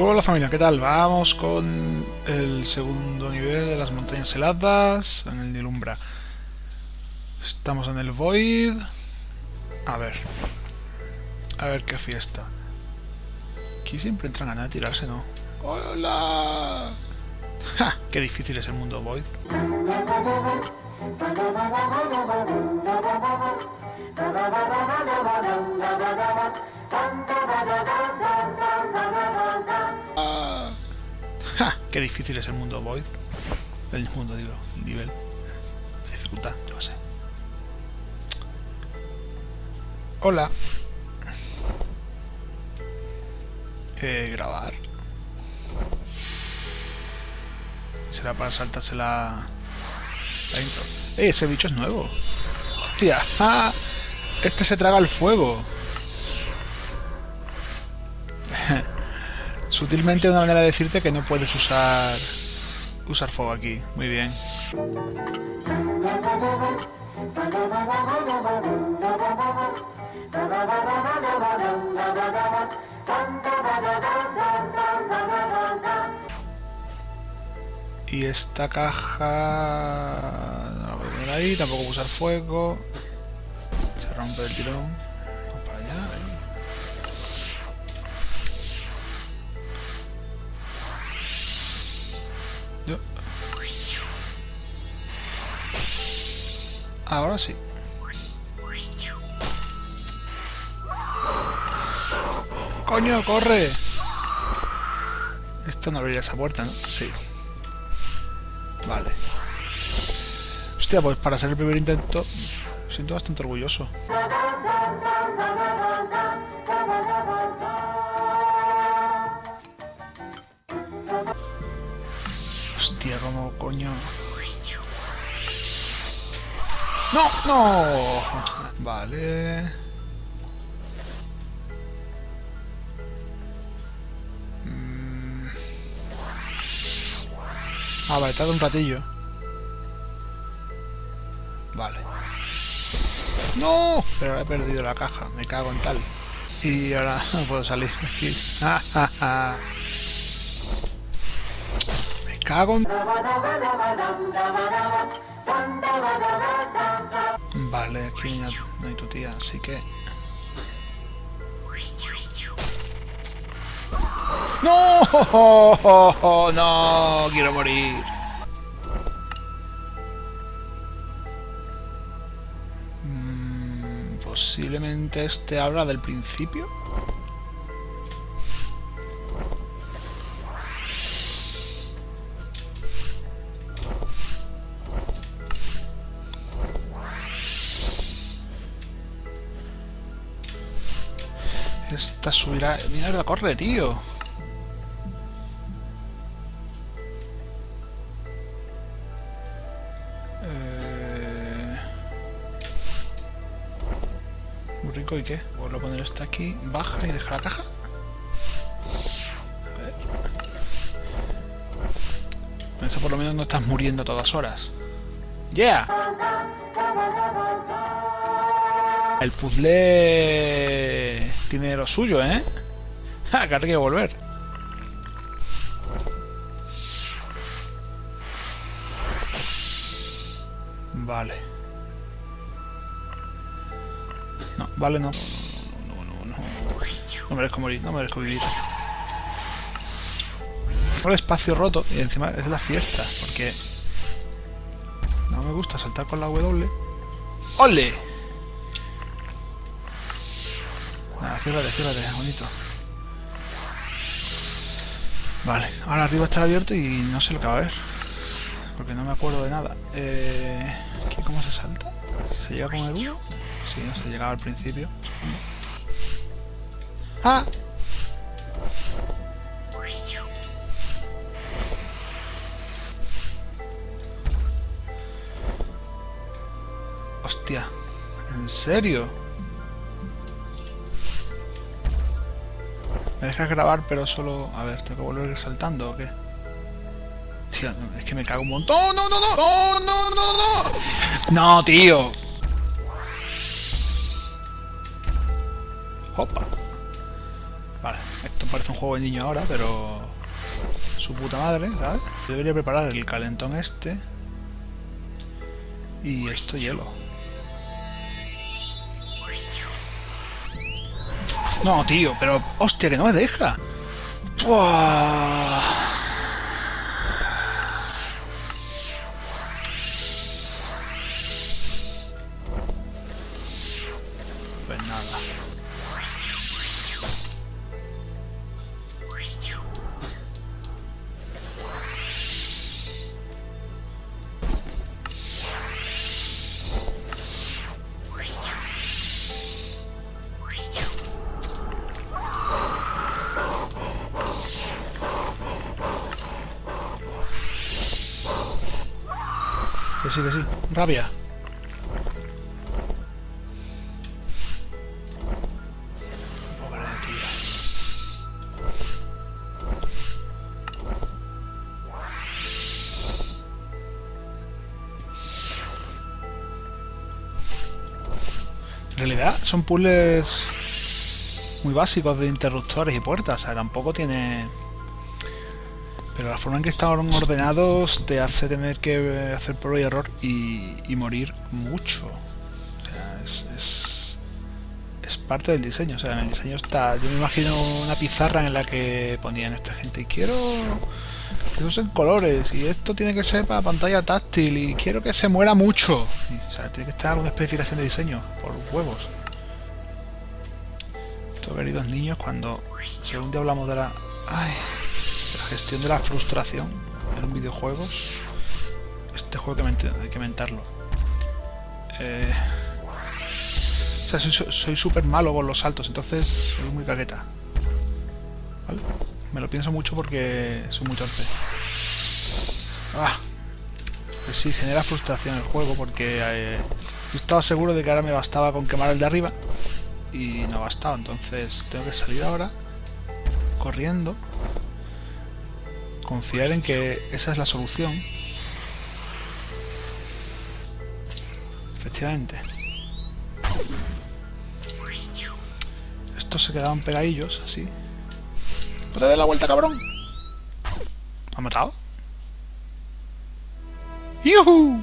Hola familia, ¿qué tal? Vamos con el segundo nivel de las montañas heladas en el Nilumbra. Estamos en el Void. A ver. A ver qué fiesta. Aquí siempre entran ganas de tirarse, ¿no? ¡Hola! ¡Ja! ¡Qué difícil es el mundo Void! Qué difícil es el mundo Void. El mundo, digo, el nivel. de dificultad, yo sé. Hola. Eh, grabar. Será para saltarse la, la intro. ¡Eh, ese bicho es nuevo! ¡Hostia! ¡Ah! Este se traga el fuego. Sutilmente una manera de decirte que no puedes usar usar fuego aquí. Muy bien. Y esta caja... No la voy a poner ahí, tampoco voy a usar fuego. Se rompe el tirón. Ahora sí. ¡Coño, corre! Esto no abriría esa puerta, ¿no? Sí. Vale. Hostia, pues para ser el primer intento, siento bastante orgulloso. Hostia, como coño... ¡No! ¡No! Vale... Mm. Ah, vale, tarda un ratillo. Vale. ¡No! Pero he perdido la caja, me cago en tal. Y ahora no puedo salir aquí. Me Vale, aquí no hay tu tía, así que... ¡No! ¡No! ¡Quiero morir! Mm, posiblemente este habla del principio. Esta subirá... Mierda, corre, tío. Eh... Muy rico, ¿y qué? Vuelvo a poner esta aquí, baja y deja la caja. Eso por lo menos no estás muriendo a todas horas. ¡Yeah! El puzzle tiene lo suyo, ¿eh? ¡Ja! Que hay que volver. Vale. No, vale, no. No, no, no, no. Merezco morir, no merezco vivir. el espacio roto y encima es la fiesta, porque no me gusta saltar con la W. ¡Ole! Ciérrate, ciérrate, bonito. Vale, ahora arriba está abierto y no sé lo que va a. Porque no me acuerdo de nada. Eh, ¿Aquí cómo se salta? ¿Se llega con el 1? Sí, no se llegaba al principio. ¡Ah! Hostia, ¿en serio? ¿Me dejas grabar pero solo... A ver, ¿tengo que volver saltando o qué? Es que me cago un montón. ¡No, no, no! ¡No, no, no, no! ¡No, tío! Opa. Vale, esto parece un juego de niño ahora, pero... Su puta madre, ¿sabes? Debería preparar el calentón este. Y esto hielo. No, tío, pero... ¡Hostia, que no me deja! ¡Buah! Pues nada. Que sí, que sí. Rabia. En realidad son puzzles muy básicos de interruptores y puertas, o sea, tampoco tiene... Pero la forma en que están ordenados te hace tener que hacer prueba y error y, morir mucho. O sea, es, es, es parte del diseño. O sea, en el diseño está... Yo me imagino una pizarra en la que ponían esta gente y quiero que usen colores y esto tiene que ser para pantalla táctil y quiero que se muera mucho. Y, o sea, tiene que estar alguna especificación de diseño por huevos. Estos queridos niños cuando... Si algún día hablamos de la... Ay, la gestión de la frustración en videojuegos. Este juego hay que, hay que mentarlo. Eh, o sea, soy súper malo con los saltos, entonces soy muy caqueta. ¿Vale? Me lo pienso mucho porque soy muy torpe. Ah, pues sí, genera frustración el juego porque eh, yo estaba seguro de que ahora me bastaba con quemar el de arriba y no bastaba, entonces tengo que salir ahora corriendo confiar en que esa es la solución. Efectivamente. Estos se quedaban pegadillos, así. ¡No te des la vuelta, cabrón! ¿Me ha matado? ¡Yuhu!